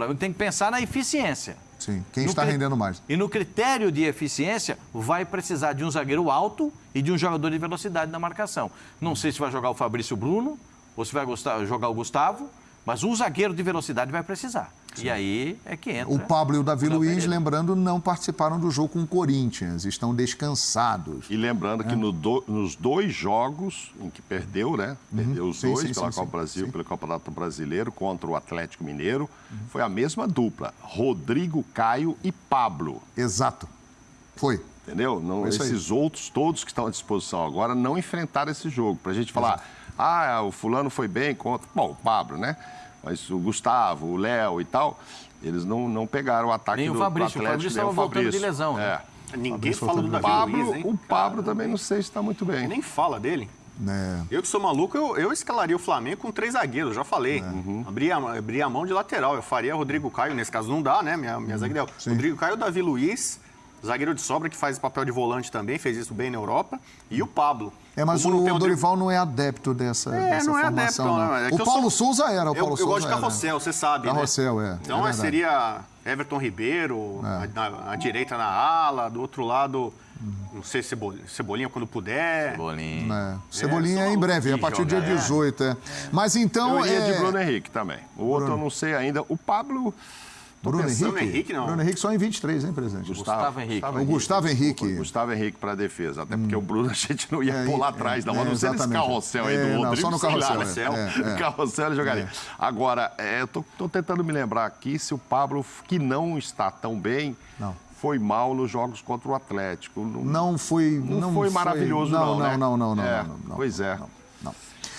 Flamengo tem que pensar na eficiência. Sim, quem no está rendendo mais. E no critério de eficiência, vai precisar de um zagueiro alto e de um jogador de velocidade na marcação. Não sei se vai jogar o Fabrício Bruno ou se vai jogar o Gustavo, mas um zagueiro de velocidade vai precisar. Sim. E aí é que entra. O Pablo e o Davi Luiz, lembrando, não participaram do jogo com o Corinthians, estão descansados. E lembrando é. que no do, nos dois jogos em que perdeu, né? Uhum. Perdeu os sim, dois sim, pela Copa Brasil, pelo Campeonato Brasileiro contra o Atlético Mineiro, uhum. foi a mesma dupla: Rodrigo Caio e Pablo. Exato. Foi. Entendeu? Não, esses outros, todos que estão à disposição agora, não enfrentaram esse jogo. Para a gente falar, Exato. ah, o fulano foi bem contra. Bom, o Pablo, né? Mas o Gustavo, o Léo e tal, eles não, não pegaram o ataque nem do, o Fabrício, do Atlético. O Fabrício estava voltando de lesão, né? É. Ninguém fala do Davi Pablo, Luiz, hein? O Pablo também não sei se está muito bem. Nem fala dele. É. Eu que sou maluco, eu, eu, escalaria o Flamengo com três zagueiros, já falei. É. Uhum. Abria, abria a mão de lateral. Eu faria Rodrigo Caio, nesse caso não dá, né? Minha, minha uhum. zagueira. Rodrigo Caio, Davi Luiz, zagueiro de sobra que faz papel de volante também, fez isso bem na Europa, e o Pablo. É, mas o, o Dorival não é adepto dessa, é, dessa não é formação. Adepto, não. É o Paulo sou... Souza era, o Paulo eu, Souza Eu gosto de Carrossel, você sabe, Carrossel, né? é. Então é seria Everton Ribeiro, é. na, direita na ala, do outro lado... Não sei, Cebolinha, Cebolinha quando puder. Cebolinha. É. Cebolinha é, em breve, a partir do dia 18. É. Mas então. Eu iria é... de Bruno Henrique também. O outro Bruno. eu não sei ainda. O Pablo. Bruno Henrique? Henrique, não. Bruno Henrique só em 23, hein, presidente? Gustavo, Gustavo Henrique. Gustavo o Gustavo Henrique. Henrique. Gustavo Henrique para defesa. Até porque hum. o Bruno a gente não ia é, pular é, atrás, não. É, não sei nesse carrossel aí do é, Rodrigo. Não, só no carrossel. Lá, né? é, é. carrossel ele jogaria. É. Agora, eu tô, tô, tentando me lembrar aqui se o Pablo, que não está tão bem, não. foi mal nos jogos contra o Atlético. Não, não foi. Não, não foi maravilhoso, não. Não, não, né? não, não, não, não, Pois é.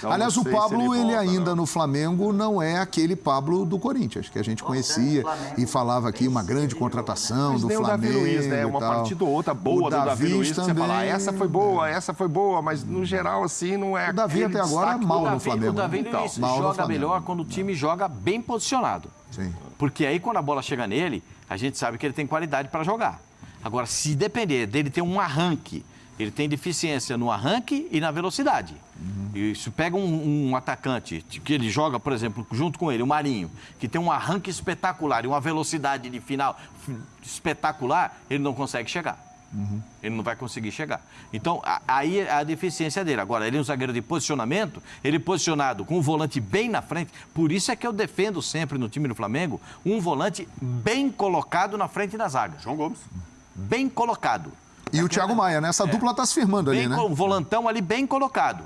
Então, Aliás, o Pablo, ele, ele ainda no Flamengo não é aquele Pablo do Corinthians, que a gente conhecia e falava aqui uma grande contratação mas do Flamengo. O Davi Luiz, né? Uma partida ou outra boa o do Davi, Davi Luiz, também... você fala, essa foi boa, essa foi boa, mas no geral, assim, não é. O Davi até agora é mal no Flamengo. O Davi então, Luiz joga melhor quando o time joga bem posicionado. Sim. Porque aí, quando a bola chega nele, a gente sabe que ele tem qualidade para jogar. Agora, se depender dele ter um arranque ele tem deficiência no arranque e na velocidade. Uhum. E se pega um, um, atacante que ele joga, por exemplo, junto com ele, o Marinho, que tem um arranque espetacular e uma velocidade de final espetacular, ele não consegue chegar. Uhum. Ele não vai conseguir chegar. Então, a, aí é a deficiência dele. Agora, ele é um zagueiro de posicionamento, ele posicionado com o volante bem na frente. Por isso é que eu defendo sempre no time do Flamengo um volante bem colocado na frente da zaga. João Gomes. Bem colocado. E o Thiago Maia, né? Essa é. dupla está se firmando bem ali, né? O volantão ali bem colocado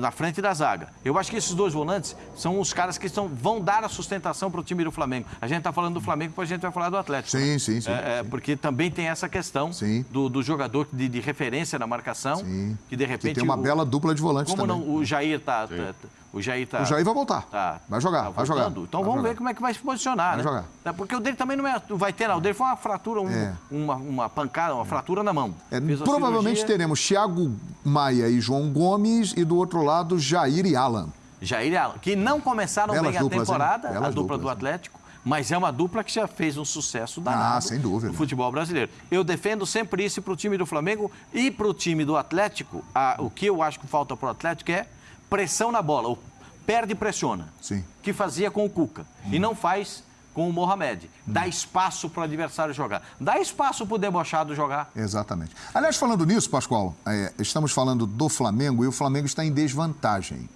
na frente da zaga. Eu acho que esses dois volantes são os caras que estão, vão dar a sustentação para o time do Flamengo. A gente está falando do Flamengo, depois a gente vai falar do Atlético. Sim, sim, sim. É, sim. porque também tem essa questão do, do, jogador de, de, referência na marcação. Sim. Que de repente. Que tem uma o, bela dupla de volantes como também. Não, o Jair está o Jair tá. O Jair vai voltar. Tá, vai jogar, tá vai jogar. Então vai vamos jogar. ver como é que vai se posicionar, vai né? jogar. É, porque o dele também não é, vai ter, não. O dele foi uma fratura, um, é. uma, uma pancada, uma fratura na mão. É, provavelmente cirurgia. teremos Thiago Maia e João Gomes e do outro lado Jair e Alan. Jair e Alan, que não começaram Belas bem duplas, a temporada, a dupla do Atlético. Mas é uma dupla que já fez um sucesso ah, danado ah, sem dúvida. no futebol brasileiro. Eu defendo sempre isso para o time do Flamengo e para o time do Atlético. A, o que eu acho que falta para o Atlético é pressão na bola. O perde e pressiona. Sim. Que fazia com o Cuca. Hum. E não faz com o Mohamed. Dá hum. espaço para o adversário jogar. Dá espaço para o debochado jogar. Exatamente. Aliás, falando nisso, Pascoal, é, estamos falando do Flamengo e o Flamengo está em desvantagem.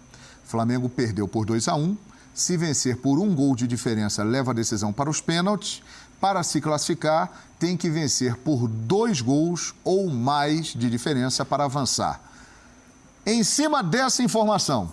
O Flamengo perdeu por 2 a 1 Se vencer por um gol de diferença, leva a decisão para os pênaltis. Para se classificar, tem que vencer por dois gols ou mais de diferença para avançar. Em cima dessa informação,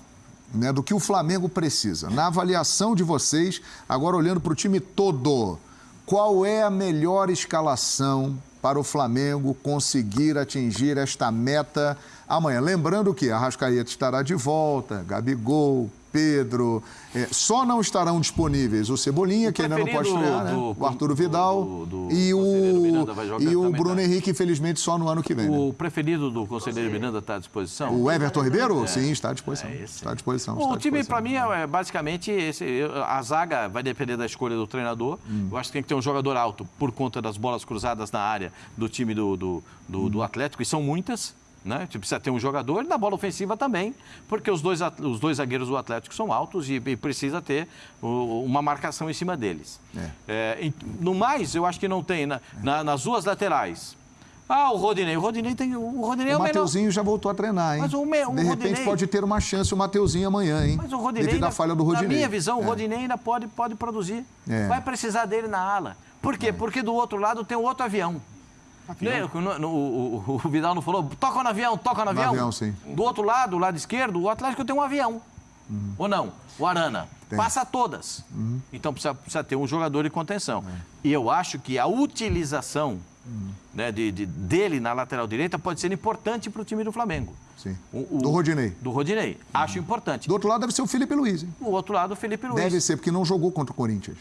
né, do que o Flamengo precisa. Na avaliação de vocês, agora olhando para o time todo, qual é a melhor escalação para o Flamengo conseguir atingir esta meta amanhã? Lembrando que a Rascaeta estará de volta, Gabigol, Pedro. É, só não estarão disponíveis o Cebolinha, o que ainda não pode estrear, né? O Arthur Vidal do, do, e o, e o Bruno tá. Henrique, infelizmente, só no ano que vem. O né? preferido do conselheiro Miranda está à disposição? O Everton Ribeiro? É. Sim, está à disposição. É está à disposição. o time, para mim, é basicamente esse, a zaga vai depender da escolha do treinador. Hum. Eu acho que tem que ter um jogador alto por conta das bolas cruzadas na área do time do, do, do, hum. do Atlético, e são muitas Né? Você precisa ter um jogador e na bola ofensiva também, porque os dois, os dois zagueiros do Atlético são altos e, e precisa ter o, uma marcação em cima deles. É. É, no mais, eu acho que não tem. Na, na, nas duas laterais, ah, o Rodinei. O Rodinei tem. O Rodinei é o, o Mateuzinho já voltou a treinar, hein? Mas o, me, o De repente Rodinei... pode ter uma chance o Mateuzinho amanhã, hein? Mas o Rodinei. Devido à falha do Rodinei. Na minha visão, é. o Rodinei ainda pode, pode produzir. É. Vai precisar dele na ala. Por quê? É. Porque do outro lado tem outro avião. Avião. No, o, o, Vidal não falou, toca no avião, toca no avião. No avião, sim. Do outro lado, o lado esquerdo, o Atlético tem um avião. Uhum. Ou não? O Arana. Tem. Passa todas. Uhum. Então precisa, precisa, ter um jogador de contenção. É. E eu acho que a utilização né, de, de, dele na lateral direita pode ser importante para o time do Flamengo. Sim. O, o, do Rodinei. Do Rodinei. Acho importante. Do outro lado deve ser o Felipe Luiz. Hein? Do outro lado, o Felipe Luiz. Deve ser, porque não jogou contra o Corinthians.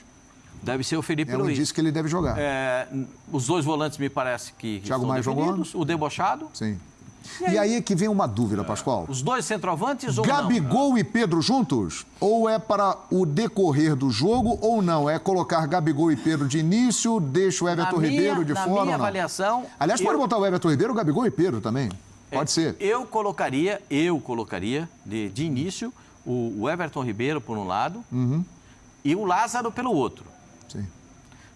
Deve ser o Felipe Ela Luiz. disse que ele deve jogar. É, os dois volantes me parece que, Thiago Maia jogou? O debochado. Sim. E aí? e aí que vem uma dúvida, Pascoal. Os dois centroavantes ou Gabigol não? e Pedro juntos? Ou é para o decorrer do jogo ou não? É colocar Gabigol e Pedro de início, deixa o Everton na Ribeiro minha, de fora minha avaliação... Aliás, eu... pode botar o Everton Ribeiro, o Gabigol e Pedro também. Pode é, ser. Eu colocaria, eu colocaria de, de início o, o, Everton Ribeiro por um lado uhum. e o Lázaro pelo outro.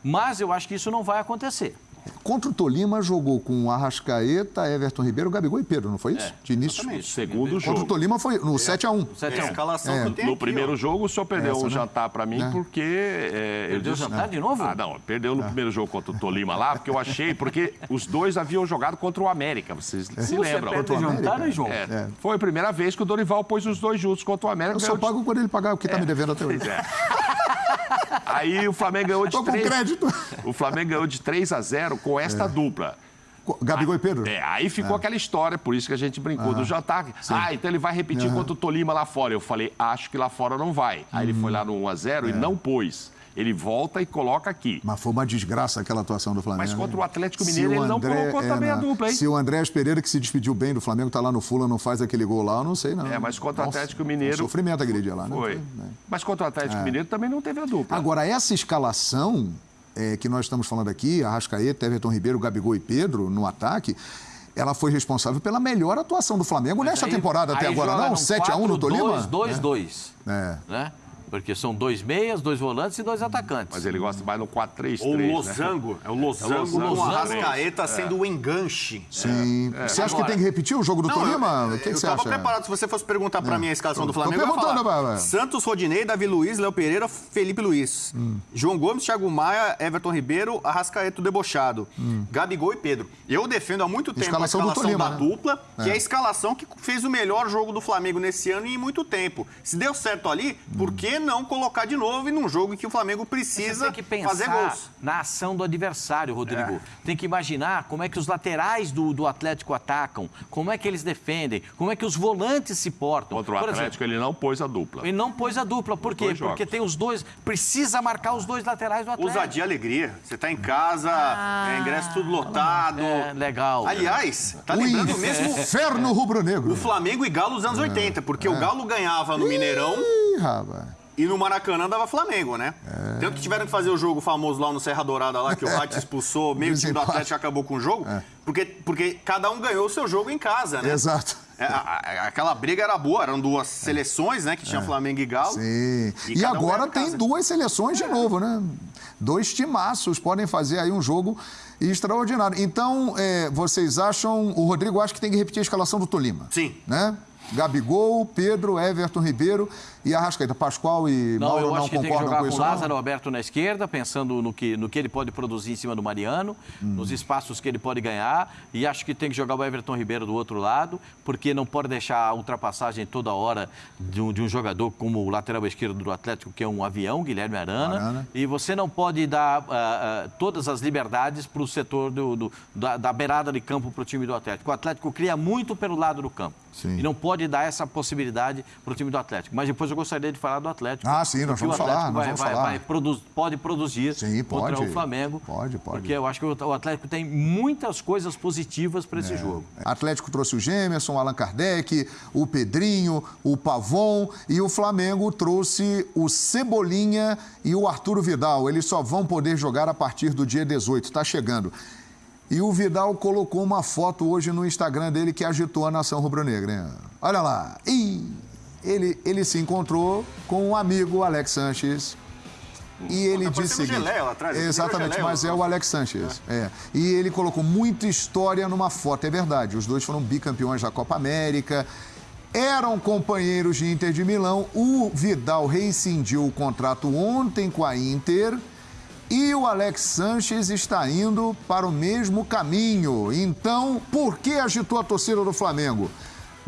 Mas eu acho que isso não vai acontecer. Contra o Tolima, jogou com Arrascaeta, Everton Ribeiro, Gabigol e Pedro, não foi isso? É, de início? Exatamente. Segundo Contra jogo. Contra o Tolima foi no é. 7x1. 7 é. escalação é. no, primeiro ó. jogo, o senhor perdeu Essa, um né? jantar para mim, é. porque... É, perdeu o jantar de novo? Ah, não. Perdeu no é. primeiro jogo contra o Tolima lá, porque eu achei... Porque os dois haviam jogado contra o América, vocês se lembram? Contra o jantar, né, João? Foi a primeira vez que o Dorival pôs os dois juntos contra o América. Eu só pago quando ele pagar o que está me devendo até hoje. Aí o Flamengo ganhou de Tô 3... com crédito. O Flamengo ganhou de 3 a 0 com esta dupla. Gabigol e Pedro? É, aí ficou é. aquela história, por isso que a gente brincou ah, do jantar. Ah, então ele vai repetir uhum. contra o Tolima lá fora. Eu falei, acho que lá fora não vai. Aí uhum. ele foi lá no 1x0 é. e não pôs. Ele volta e coloca aqui. Mas foi uma desgraça aquela atuação do Flamengo. Mas contra o Atlético Mineiro ele André, não colocou é, também a dupla, hein? Se o Andrés Pereira, que se despediu bem do Flamengo, tá lá no Fula, não faz aquele gol lá, eu não sei, não. É, mas contra Nossa, o Atlético Mineiro... Um sofrimento aquele dia lá, né? Foi. Né? Mas contra o Atlético é. Mineiro também não teve a dupla. Agora, essa escalação é, que nós estamos falando aqui, Arrascaeta, Everton Ribeiro, Gabigol e Pedro, no ataque, ela foi responsável pela melhor atuação do Flamengo Mas nessa aí, temporada até agora, não? 7x1 no Tolima? 2-2. É. é. Né? Porque são dois meias, dois volantes e dois atacantes. Mas ele gosta mais no 4-3-3. Ou o losango. Né? É o losango, é o losango com o Arrascaeta é. sendo o enganche. Sim. É. Você acha Agora, que tem que repetir o jogo do não, Tolima? o que, que você acha? Eu estava preparado. Se você fosse perguntar para é. mim a escalação do Flamengo, eu falar, Santos, Rodinei, Davi Luiz, Léo Pereira, Felipe Luiz. Hum. João Gomes, Thiago Maia, Everton Ribeiro, Arrascaeta debochado. Hum. Gabigol e Pedro. Eu defendo há muito tempo escalação a escalação Tolima, da né? dupla, que é. é a escalação que fez o melhor jogo do Flamengo nesse ano e em muito tempo. Se deu certo ali, hum. por que não colocar de novo e num jogo em que o Flamengo precisa tem que pensar fazer gols. Na ação do adversário, Rodrigo. É. Tem que imaginar como é que os laterais do, do Atlético atacam, como é que eles defendem, como é que os volantes se portam. Contra o Atlético, exemplo, ele não pôs a dupla. Ele não pôs a dupla. Por quê? Porque tem os dois. Precisa marcar os dois laterais do Atlético. Ousadia alegria. Você está em casa, ah, é, ingresso tudo lotado. É, legal. Aliás, tá lembrando o mesmo. Inferno rubro-negro. O Flamengo e Galo dos anos 80, porque é. o Galo ganhava no Mineirão. E no Maracanã dava Flamengo, né? É. Tanto que tiveram que fazer o jogo famoso lá no Serra Dourada, lá que o Rat expulsou, meio time do Atlético acabou com o jogo, é. porque, porque cada um ganhou o seu jogo em casa, né? Exato. É, a, a, aquela briga era boa, eram duas seleções, né? Que tinha é. Flamengo e Galo. Sim. E, e agora um tem duas seleções de é. novo, né? Dois timaços podem fazer aí um jogo extraordinário. Então, é, vocês acham. O Rodrigo acha que tem que repetir a escalação do Tolima. Sim. Né? Gabigol, Pedro, Everton Ribeiro e Arrascaeta. Pascoal e não, Mauro eu acho não que tem que jogar com, com Lázaro Alberto na esquerda, pensando no que, no que ele pode produzir em cima do Mariano, hum. nos espaços que ele pode ganhar. E acho que tem que jogar o Everton Ribeiro do outro lado, porque não pode deixar a ultrapassagem toda hora de um, de um jogador como o lateral esquerdo do Atlético, que é um avião, Guilherme Arana. Arana. E você não pode dar uh, uh, todas as liberdades para o setor do, do da, da, beirada de campo para o time do Atlético. O Atlético cria muito pelo lado do campo. Sim. E não pode dar essa possibilidade para o time do Atlético. Mas depois eu gostaria de falar do Atlético. Ah, sim, nós vamos falar. Vai, vamos vai, falar. Vai produz, pode produzir sim, contra pode, o Flamengo. Pode, pode. Porque eu acho que o Atlético tem muitas coisas positivas para esse é. jogo. Atlético trouxe o Gemerson, o Allan Kardec, o Pedrinho, o Pavon e o Flamengo trouxe o Cebolinha e o Arturo Vidal. Eles só vão poder jogar a partir do dia 18. Está chegando. E o Vidal colocou uma foto hoje no Instagram dele que agitou a nação rubro-negra. Olha lá. E ele, ele se encontrou com um amigo, Alex Sanches. E ele tá disse seguinte, atrás, exatamente, mas é o Alex Sanches. É. é. E ele colocou muita história numa foto, é verdade. Os dois foram bicampeões da Copa América, eram companheiros de Inter de Milão. O Vidal rescindiu o contrato ontem com a Inter e o Alex Sanches está indo para o mesmo caminho. Então, por que agitou a torcida do Flamengo?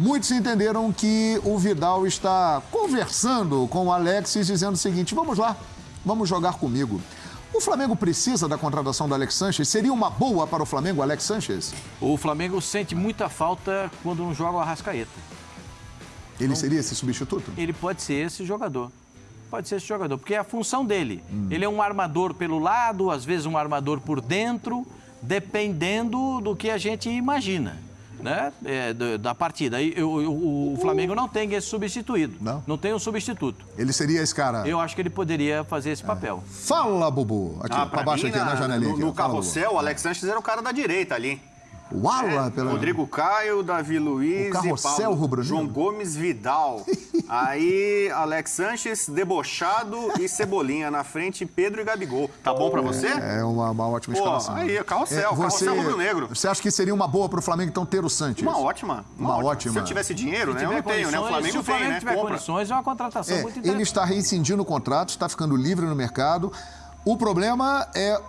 Muitos entenderam que o Vidal está conversando com o Alex e dizendo o seguinte: vamos lá, vamos jogar comigo. O Flamengo precisa da contratação do Alex Sanches? Seria uma boa para o Flamengo, Alex Sanches? O Flamengo sente muita falta quando não joga o Arrascaeta. Ele então, seria esse substituto? Ele pode ser esse jogador pode ser esse jogador, porque é a função dele. Hum. Ele é um armador pelo lado, às vezes um armador por dentro, dependendo do que a gente imagina. Né? É, da partida. E, o, o, Flamengo não tem esse substituído. Não? Não tem um substituto. Ele seria esse cara? Eu acho que ele poderia fazer esse é. papel. Fala, Bubu. Aqui, ah, pra baixo, aqui na, na janelinha. No, no carrossel, o Alex Sanches era o cara da direita ali. O ala é, pela... Rodrigo Caio, Davi Luiz o e Paulo, rubro João Gomes Vidal. Aí, Alex Sanches, Debochado e Cebolinha na frente, Pedro e Gabigol. Tá bom pra você? É uma, uma ótima Pô, escalação. Aí, carrossel, é, você, carrossel rubro-negro. Você acha que seria uma boa pro Flamengo, então, ter o Sanches? Uma ótima. Uma, uma ótima. Se eu tivesse dinheiro, né? Eu não tenho, né? O Flamengo se o Flamengo tem, né? tiver Compra. condições, é uma contratação é, muito interessante. Ele está reincidindo o contrato, está ficando livre no mercado. O problema é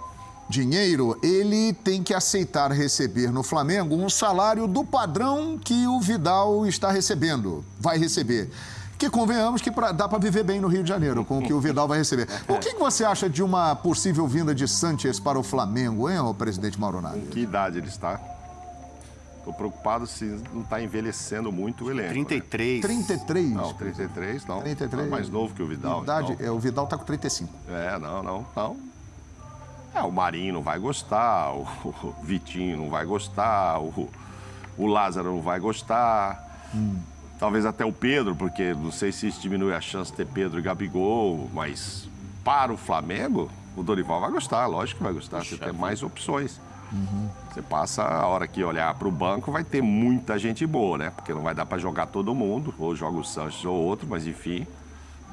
dinheiro, ele tem que aceitar receber no Flamengo um salário do padrão que o Vidal está recebendo, vai receber. Que convenhamos que pra, dá para viver bem no Rio de Janeiro com o que o Vidal vai receber. O que, que você acha de uma possível vinda de Sanches para o Flamengo, hein, o presidente Mauro Naga? Que idade ele está? Estou preocupado se não está envelhecendo muito o elenco. 33. Né? 33? Não, 33 não. 33. Tá mais novo que o Vidal. Idade, então. é, o Vidal está com 35. É, não, não, não. É, o Marinho não vai gostar, o, Vitinho não vai gostar, o, o Lázaro não vai gostar. Hum. Talvez até o Pedro, porque não sei se isso diminui a chance de ter Pedro e Gabigol, mas para o Flamengo, o Dorival vai gostar, lógico que vai gostar, você tem mais opções. Uhum. Você passa a hora que olhar para o banco, vai ter muita gente boa, né? Porque não vai dar para jogar todo mundo, ou joga o Sanches ou outro, mas enfim.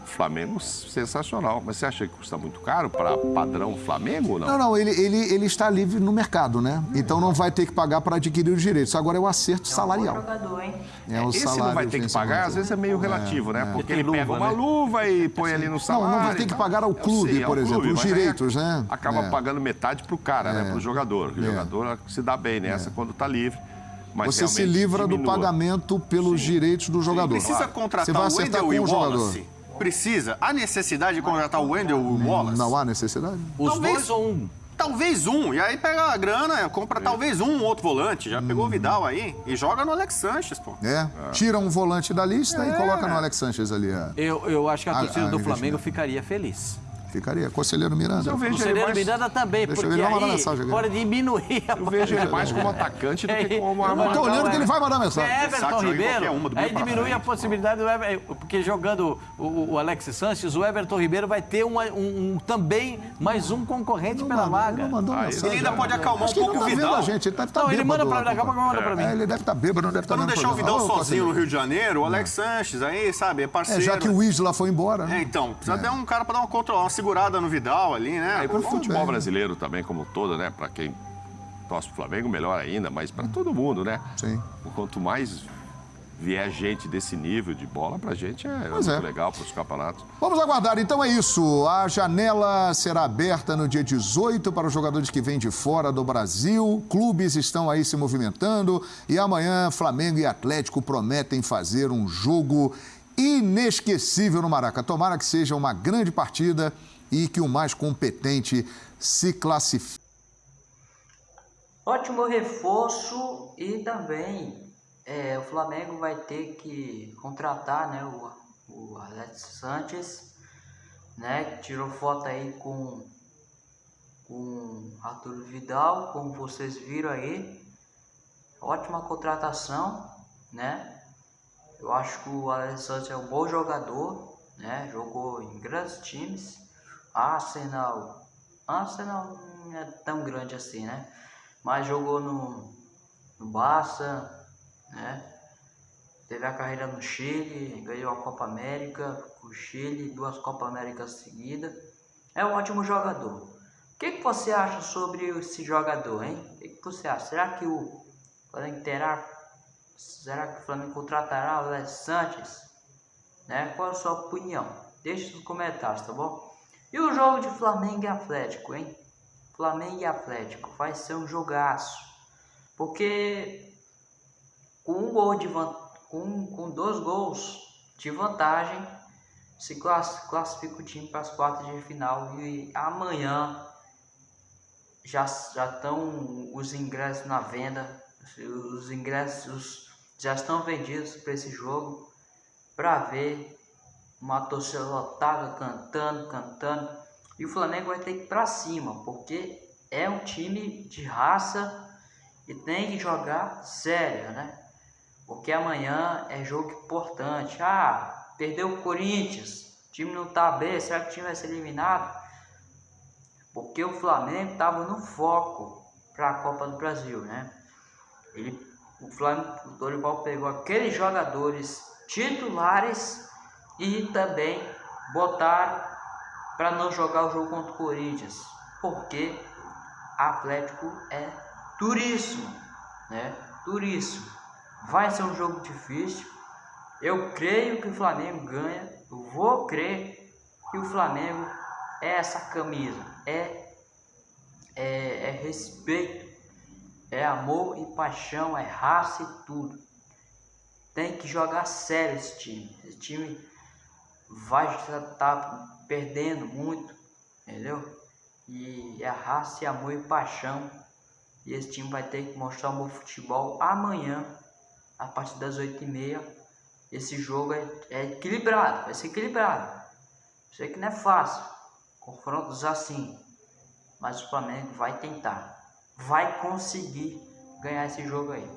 Flamengo sensacional. Mas você acha que custa muito caro para padrão Flamengo ou não? Não, não, ele, ele, ele está livre no mercado, né? Então não vai ter que pagar para adquirir os direitos. Agora é o acerto é um salarial. Jogador, hein? É o Esse não vai ter que pagar, às vezes é meio relativo, né? é, né? Porque ele pega uma né? luva e põe ali no salário. Não, não vai ter que pagar ao clube, sei, por exemplo, clube, os direitos, né? Acaba é. pagando metade para o cara, né? É. Para o jogador. O é. jogador se dá bem nessa quando está livre. Mas você se livra diminua. do pagamento pelos Sim. direitos do jogador. Sim, precisa contratar você vai acertar o com o jogador. Precisa. Há necessidade de contratar o Wendel o Wallace? Não há necessidade. Os talvez, dois ou um? Talvez um. E aí pega a grana, compra é. talvez um outro volante. Já hum. pegou o Vidal aí e joga no Alex Sanches, pô. É. é. Tira um volante da lista é. e coloca no Alex Sanches ali. É. Eu, eu acho que a torcida a, a do Flamengo ficaria feliz. Ficaria. Conselheiro Miranda. Eu vejo Conselheiro mais... Miranda também, Deixa porque aí mensagem pode diminuir a... Eu vejo ele mais como atacante do que como armador. Eu tô olhando que ele vai mandar mensagem. É Everton Ribeiro, aí diminui a possibilidade do Everton, porque jogando o, o Alex Sanches, o Everton Ribeiro vai ter uma, um, um, também mais um concorrente pela mandou, vaga. Ele, mandou ah, mensagem, ele ainda pode acalmar um pouco o tá Vidal. A gente, ele deve estar tá não, ele manda pra, daqui a pouco manda pra mim. É, ele deve estar tá bêbado, não deve estar Pra não deixar o Vidal sozinho no Rio de Janeiro, o Alex Sanches aí, sabe, é parceiro. já que o Isla foi embora. É, então, precisa ter um cara pra dar uma, uma segurada no Vidal ali, né? É, para o futebol brasileiro também, como todo, né? Para quem torce o Flamengo, melhor ainda, mas para todo mundo, né? Sim. Quanto mais vier gente desse nível de bola, para gente é pois muito é. legal para os campeonatos. Vamos aguardar, então é isso. A janela será aberta no dia 18 para os jogadores que vêm de fora do Brasil. Clubes estão aí se movimentando e amanhã Flamengo e Atlético prometem fazer um jogo inesquecível no Maraca. Tomara que seja uma grande partida e que o mais competente se classifique. Ótimo reforço e também é, o Flamengo vai ter que contratar né, o, o Alex Sanches, né, que tirou foto aí com, com Arthur Vidal, como vocês viram aí. Ótima contratação, né? Eu acho que o Alex Sanches é um bom jogador, né? Jogou em grandes times Arsenal. Arsenal não é tão grande assim, né? mas jogou no, no Barça, né? Teve a carreira no Chile, ganhou a Copa América com o Chile, duas Copa Américas seguidas. É um ótimo jogador. O que, que você acha sobre esse jogador, hein? O que, que você acha? Será que o Flamengo terá. Será que o Flamengo contratará o Les Sanches? Né? Qual a sua opinião? Deixe nos comentários, tá bom? E o jogo de Flamengo e Atlético, hein? Flamengo e Atlético vai ser um jogaço. Porque com um gol de com, com dois gols de vantagem se classifica o time para as quartas de final e amanhã já já estão os ingressos na venda, os ingressos já estão vendidos para esse jogo para ver uma torcida lotada cantando, cantando e o Flamengo vai ter que ir para cima, porque é um time de raça e tem que jogar sério, né? Porque amanhã é jogo importante. Ah, perdeu o Corinthians, o time não tá bem, será que o time vai ser eliminado? Porque o Flamengo estava no foco para a Copa do Brasil, né? Ele, o Flamengo, o Dorival pegou aqueles jogadores titulares e também botaram para não jogar o jogo contra o Corinthians, porque Atlético é duríssimo, né? Duríssimo. Vai ser um jogo difícil. Eu creio que o Flamengo ganha. Eu vou crer que o Flamengo é essa camisa, é, é, é respeito, é amor e paixão, é raça e tudo. Tem que jogar sério esse time. Esse time vai estar tá perdendo muito, entendeu? E é raça, e amor e paixão. E esse time vai ter que mostrar um bom futebol amanhã, a partir das 8h30. Esse jogo é, é equilibrado, vai ser equilibrado. Sei que não é fácil, confrontos assim. Mas o Flamengo vai tentar, vai conseguir ganhar esse jogo aí.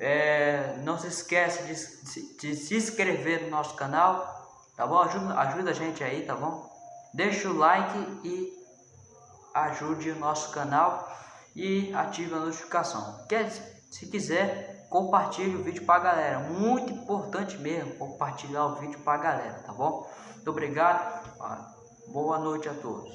É, não se esqueça de, de se inscrever no nosso canal, tá bom? Ajuda, ajuda a gente aí, tá bom? Deixa o like e ajude o nosso canal e ative a notificação. Quer, se quiser, compartilhe o vídeo para a galera. Muito importante mesmo compartilhar o vídeo para a galera, tá bom? Muito obrigado. Boa noite a todos.